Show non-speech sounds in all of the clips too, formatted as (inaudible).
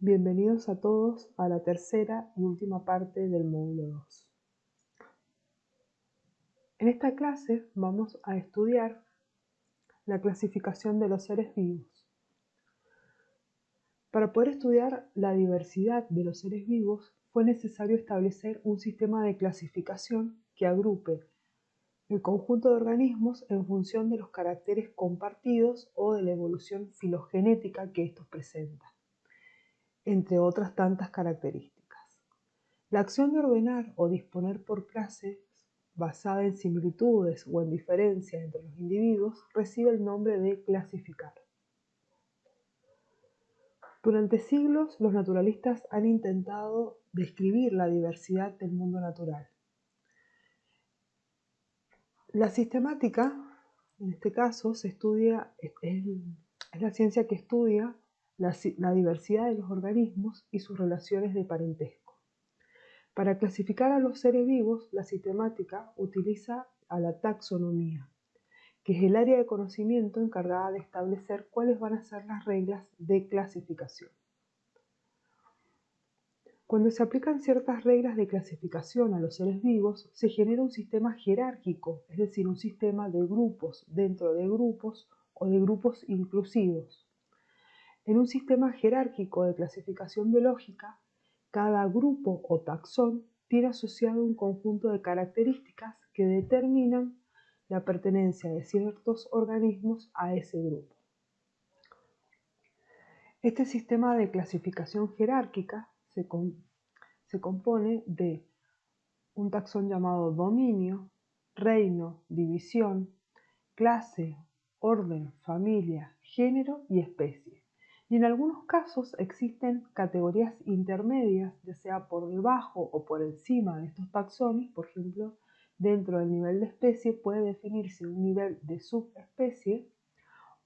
Bienvenidos a todos a la tercera y última parte del módulo 2. En esta clase vamos a estudiar la clasificación de los seres vivos. Para poder estudiar la diversidad de los seres vivos fue necesario establecer un sistema de clasificación que agrupe el conjunto de organismos en función de los caracteres compartidos o de la evolución filogenética que estos presentan, entre otras tantas características. La acción de ordenar o disponer por clases basada en similitudes o en diferencias entre los individuos recibe el nombre de clasificar. Durante siglos los naturalistas han intentado describir la diversidad del mundo natural la sistemática, en este caso, se estudia, es, la ciencia que estudia la, diversidad de los organismos y sus relaciones de parentesco. Para clasificar a los seres vivos, la sistemática utiliza a la taxonomía, que es el área de conocimiento encargada de establecer cuáles van a ser las reglas de clasificación. Cuando se aplican ciertas reglas de clasificación a los seres vivos, se genera un sistema jerárquico, es decir, un sistema de grupos dentro de grupos o de grupos inclusivos. En un sistema jerárquico de clasificación biológica, cada grupo o taxón tiene asociado un conjunto de características que determinan la pertenencia de ciertos organismos a ese grupo. Este sistema de clasificación jerárquica se, compone de un taxón llamado dominio, reino, división, clase, orden, familia, género y especie. Y en algunos casos existen categorías intermedias, ya sea por debajo o por encima de estos taxones, por ejemplo, dentro del nivel de especie puede definirse un nivel de subespecie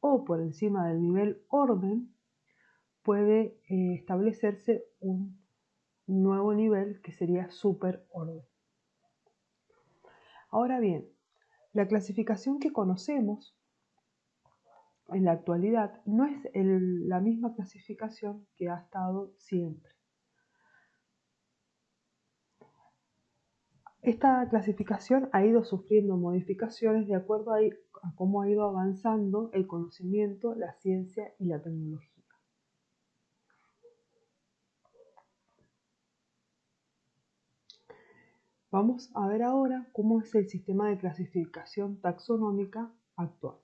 o por encima del nivel orden puede eh, establecerse un nuevo nivel que sería superorden. Ahora bien, la clasificación que conocemos en la actualidad no es la misma clasificación que ha estado siempre. Esta clasificación ha ido sufriendo modificaciones de acuerdo a cómo ha ido avanzando el conocimiento, la ciencia y la tecnología. Vamos a ver ahora cómo es el sistema de clasificación taxonómica actual.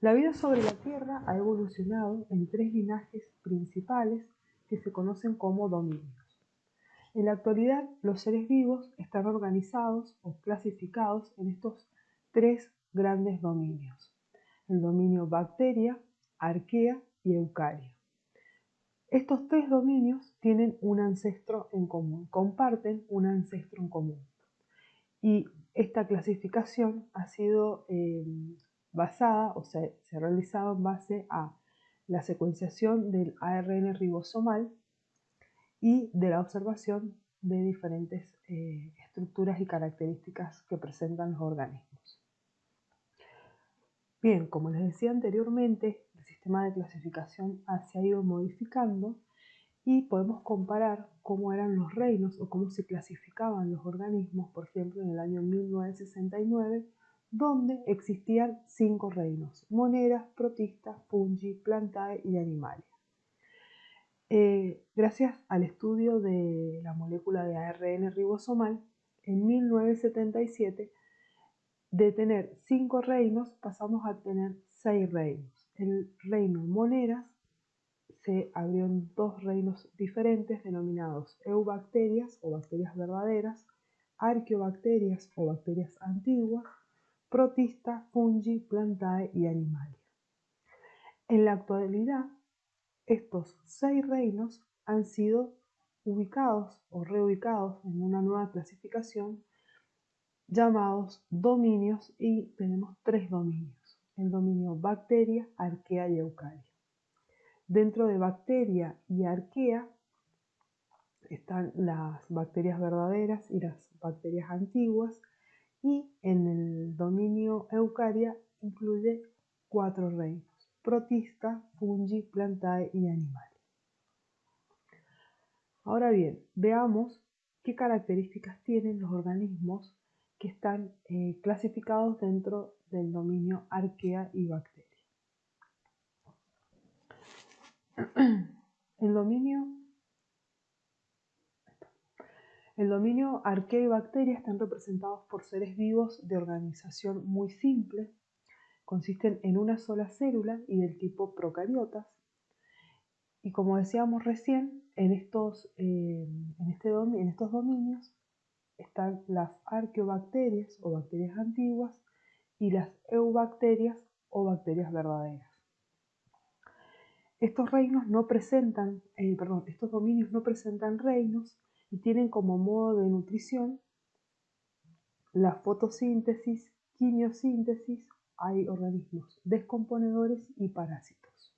La vida sobre la Tierra ha evolucionado en tres linajes principales que se conocen como dominios. En la actualidad, los seres vivos están organizados o clasificados en estos tres grandes dominios. El dominio bacteria, arquea y eucaria. Estos tres dominios tienen un ancestro en común, comparten un ancestro en común. Y esta clasificación ha sido eh, basada, o se ha realizado en base a la secuenciación del ARN ribosomal y de la observación de diferentes eh, estructuras y características que presentan los organismos. Bien, como les decía anteriormente, el sistema de clasificación se ha ido modificando y podemos comparar cómo eran los reinos o cómo se clasificaban los organismos, por ejemplo, en el año 1969, donde existían cinco reinos, monedas, protistas, fungi, plantae y animales. Eh, gracias al estudio de la molécula de ARN ribosomal, en 1977 de tener cinco reinos pasamos a tener seis reinos. El reino Moneras se abrió en dos reinos diferentes denominados eubacterias o bacterias verdaderas, arqueobacterias o bacterias antiguas, protista, fungi, plantae y animalia. En la actualidad, estos seis reinos han sido ubicados o reubicados en una nueva clasificación llamados dominios y tenemos tres dominios, el dominio bacteria, arquea y eucaria. Dentro de bacteria y arquea están las bacterias verdaderas y las bacterias antiguas y en el dominio eucaria incluye cuatro reinos. protista, fungi, plantae y animales. Ahora bien, veamos qué características tienen los organismos que están eh, clasificados dentro del dominio arquea y bacteria. (clears throat) El dominio, el dominio arquea y bacteria están representados por seres vivos de organización muy simple, consisten en una sola célula y del tipo procariotas. Y como decíamos recién, en estos, eh, en, este en estos dominios están las arqueobacterias o bacterias antiguas y las eubacterias o bacterias verdaderas. Estos reinos no presentan, eh, perdón, estos dominios no presentan reinos y tienen como modo de nutrición la fotosíntesis, quimiosíntesis, hay organismos descomponedores y parásitos.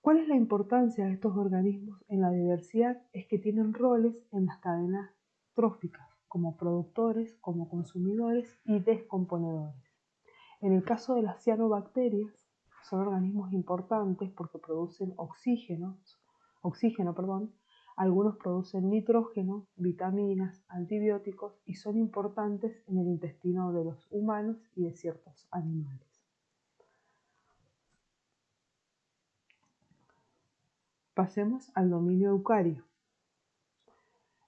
¿Cuál es la importancia de estos organismos en la diversidad? Es que tienen roles en las cadenas tróficas, como productores, como consumidores y descomponedores. En el caso de las cianobacterias, son organismos importantes porque producen oxígeno, oxígeno perdón, algunos producen nitrógeno, vitaminas, antibióticos y son importantes en el intestino de los humanos y de ciertos animales. Pasemos al dominio eucario.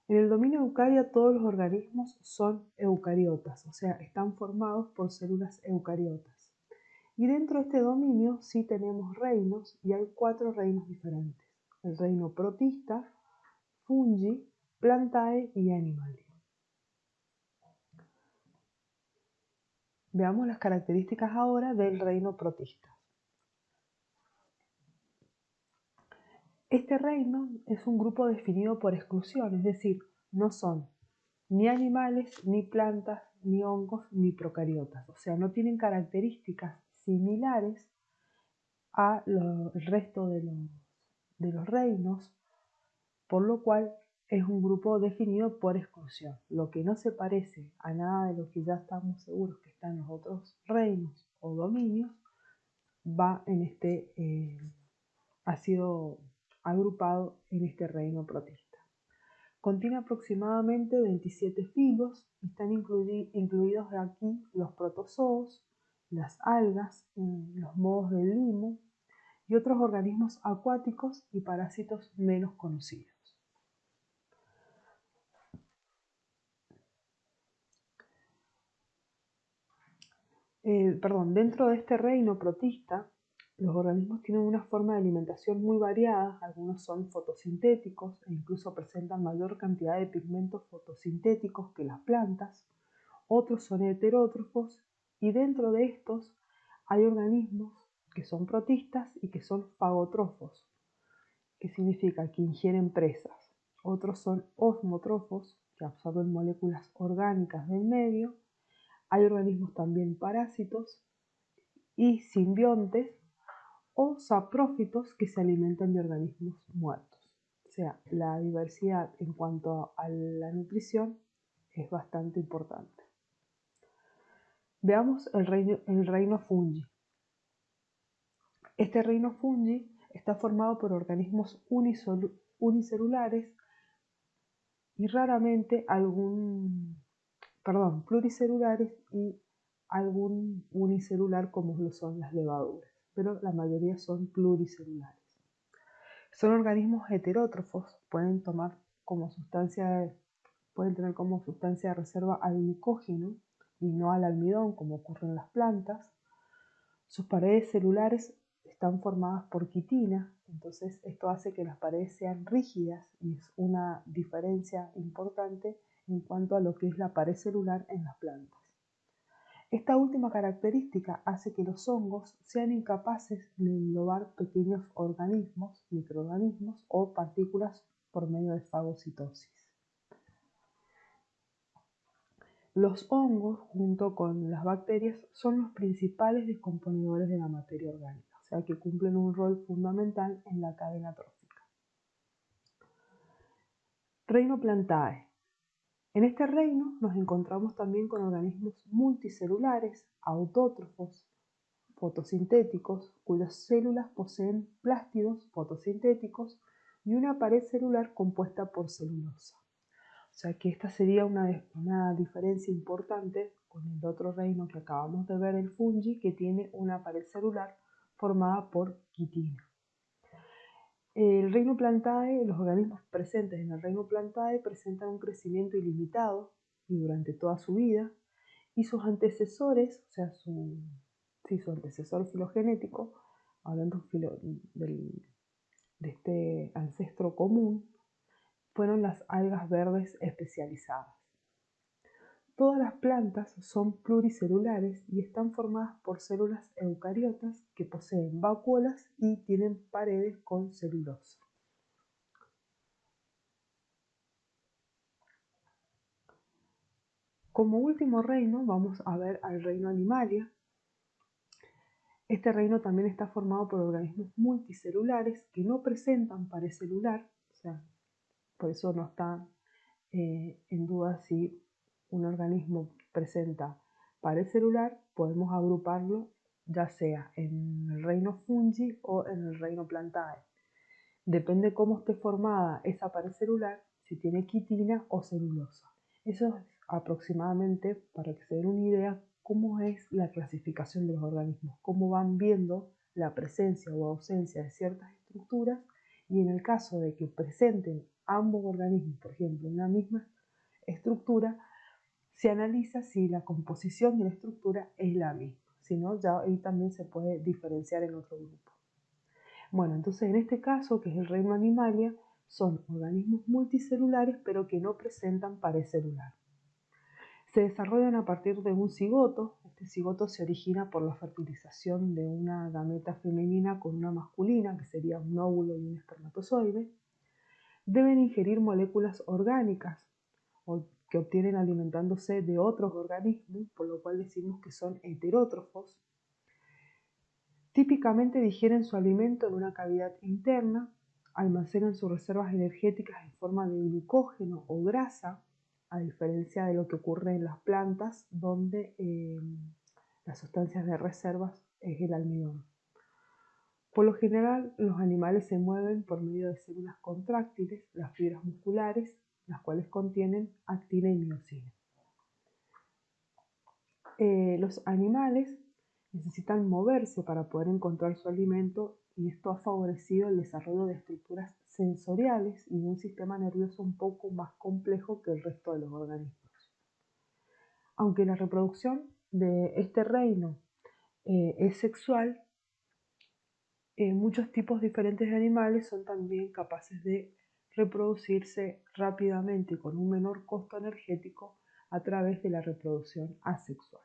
En el dominio eucario todos los organismos son eucariotas, o sea, están formados por células eucariotas. Y dentro de este dominio sí tenemos reinos y hay cuatro reinos diferentes. El reino protista, fungi, plantae y animalia. Veamos las características ahora del reino protista. Este reino es un grupo definido por exclusión, es decir, no son ni animales, ni plantas, ni hongos, ni procariotas. O sea, no tienen características similares al resto de los, reinos, por lo cual es un grupo definido por exclusión. Lo que no se parece a nada de lo que ya estamos seguros que está en los otros reinos o dominios, va en este, eh, ha sido agrupado en este reino protista. Contiene aproximadamente 27 filos están incluidos aquí los protozoos, las algas, los mohos del limo y otros organismos acuáticos y parásitos menos conocidos. Eh, perdón, dentro de este reino protista, los organismos tienen una forma de alimentación muy variada, algunos son fotosintéticos e incluso presentan mayor cantidad de pigmentos fotosintéticos que las plantas, otros son heterótrofos y dentro de estos hay organismos que son protistas y que son fagotrofos, que significa que ingieren presas. Otros son osmotrofos, que absorben moléculas orgánicas del medio. Hay organismos también parásitos y simbiontes o saprófitos que se alimentan de organismos muertos. O sea, la diversidad en cuanto a la nutrición es bastante importante. Veamos el reino, fungi. Este reino fungi está formado por organismos unicelulares y raramente algún, perdón, pluricelulares y algún unicelular como lo son las levaduras, pero la mayoría son pluricelulares. Son organismos heterótrofos, pueden tomar como sustancia, pueden tener como sustancia de reserva al glucógeno y no al almidón como ocurre en las plantas. Sus paredes celulares están formadas por quitina, entonces esto hace que las paredes sean rígidas y es una diferencia importante en cuanto a lo que es la pared celular en las plantas. Esta última característica hace que los hongos sean incapaces de englobar pequeños organismos, microorganismos o partículas por medio de fagocitosis. Los hongos, junto con las bacterias, son los principales descomponedores de la materia orgánica, o sea que cumplen un rol fundamental en la cadena trófica. Reino Plantae. En este reino nos encontramos también con organismos multicelulares, autótrofos, fotosintéticos cuyas células poseen plástidos fotosintéticos y una pared celular compuesta por celulosa. O sea que esta sería una, una diferencia importante con el otro reino que acabamos de ver, el fungi, que tiene una pared celular formada por quitina. El reino plantae, los organismos presentes en el reino plantae presentan un crecimiento ilimitado y durante toda su vida, y sus antecesores, o sea, su, su antecesor filogenético, hablando de este ancestro común, fueron las algas verdes especializadas. Todas las plantas son pluricelulares y están formadas por células eucariotas que poseen vacuolas y tienen paredes con celulosa. Como último reino vamos a ver al reino animalia. Este reino también está formado por organismos multicelulares que no presentan pared celular, o sea, por eso no está eh, en duda si un organismo presenta pared celular, podemos agruparlo ya sea en el reino fungi o en el reino plantae. Depende cómo esté formada esa pared celular, si tiene quitina o celulosa. Eso es aproximadamente, para que se den una idea, cómo es la clasificación de los organismos, cómo van viendo la presencia o ausencia de ciertas estructuras y en el caso de que presenten ambos organismos, por ejemplo, una misma estructura, se analiza si la composición de la estructura es la misma, si no, ya ahí también se puede diferenciar en otro grupo. Bueno, entonces en este caso, que es el reino animalia, son organismos multicelulares pero que no presentan pared celular. Se desarrollan a partir de un cigoto. Este cigoto se origina por la fertilización de una gameta femenina con una masculina, que sería un óvulo y un espermatozoide. Deben ingerir moléculas orgánicas que obtienen alimentándose de otros organismos, por lo cual decimos que son heterótrofos. Típicamente digieren su alimento en una cavidad interna, almacenan sus reservas energéticas en forma de glucógeno o grasa, a diferencia de lo que ocurre en las plantas, donde eh, las sustancias de reservas es el almidón. Por lo general, los animales se mueven por medio de células contráctiles, las fibras musculares, las cuales contienen actina y miocina. Eh, los animales necesitan moverse para poder encontrar su alimento y esto ha favorecido el desarrollo de estructuras sensoriales y de un sistema nervioso un poco más complejo que el resto de los organismos. Aunque la reproducción de este reino eh, es sexual, eh, muchos tipos diferentes de animales son también capaces de reproducirse rápidamente con un menor costo energético a través de la reproducción asexual.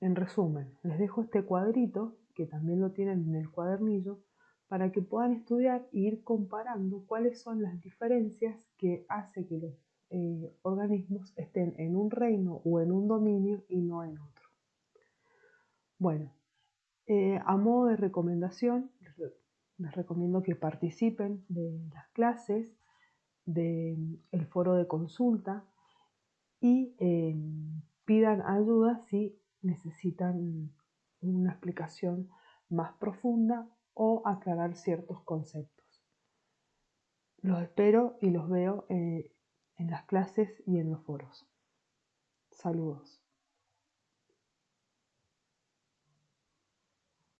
En resumen, les dejo este cuadrito, que también lo tienen en el cuadernillo, para que puedan estudiar e ir comparando cuáles son las diferencias que hace que los eh, organismos estén en un reino o en un dominio y no en otro. Bueno, eh, a modo de recomendación, les recomiendo que participen de las clases, del foro de consulta y eh, pidan ayuda si necesitan una explicación más profunda o aclarar ciertos conceptos. Los espero y los veo eh, en las clases y en los foros. Saludos.